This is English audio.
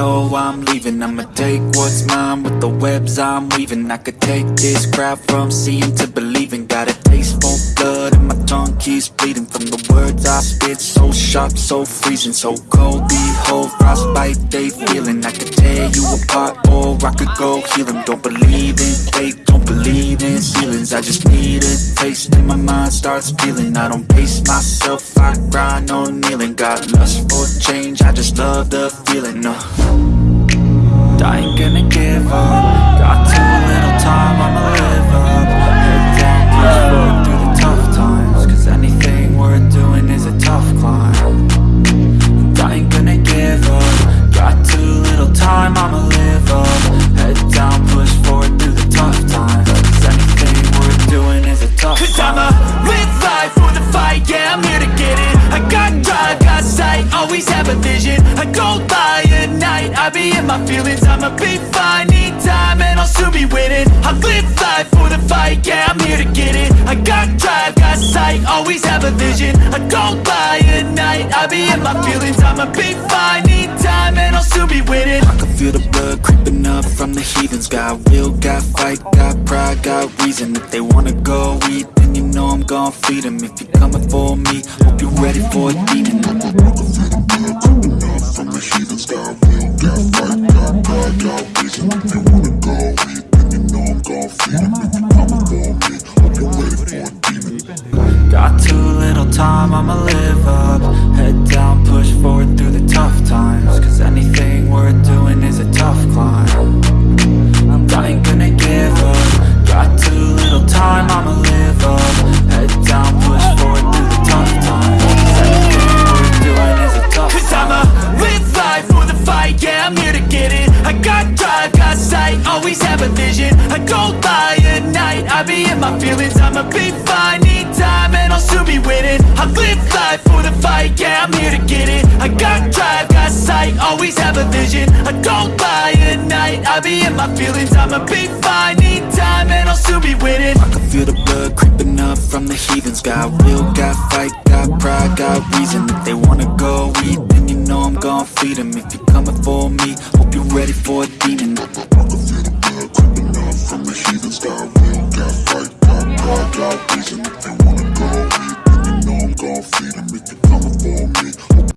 know I'm leaving. I'ma take what's mine with the webs I'm weaving. I could take this crowd from seeing to believing. Got a taste for blood and my tongue keeps bleeding. From the words I spit, so sharp, so freezing. So cold, behold, frostbite they feeling. I could tear you apart or I could go heal them Don't believe in fate, don't believe in ceilings. I just need a taste and my mind starts feeling. I don't pace myself, I grind on kneeling. Got lust for change, I just love the feeling uh. I ain't gonna give up. Got too little time, I'ma live up. Head down, push forward through the tough times Cause anything worth doing is a tough climb. And I ain't gonna give up. Got too little time, I'ma live up. Head down, push forward through the tough times Cause anything worth doing is a tough climb my feelings I'ma be fine, need time, and I'll soon be winning. I live life for the fight, yeah, I'm here to get it. I got drive, got sight, always have a vision. I go by at night, I be in my feelings I'ma be fine, need time, and I'll soon be winning. I can feel the blood creeping up from the heathens. Got will, got fight, got pride, got reason. If they wanna go eat, then you know I'm gon' feed them If you're coming for me, hope you're ready for a demon Got too little time, I'ma live up always have a vision. I go by at night, I be in my feelings. I'ma be fine, need time, and I'll soon be winning. I live life for the fight, yeah, I'm here to get it. I got drive, got sight, always have a vision. I go by at night, I be in my feelings. I'ma be fine, need time, and I'll soon be winning. I can feel the blood creeping up from the heathens. Got will, got fight, got pride, got reason. If they wanna go eat, then you know I'm gon' feed them If you're coming for me, hope you're ready for a demon They wanna go, and you know I'm gon' feed them.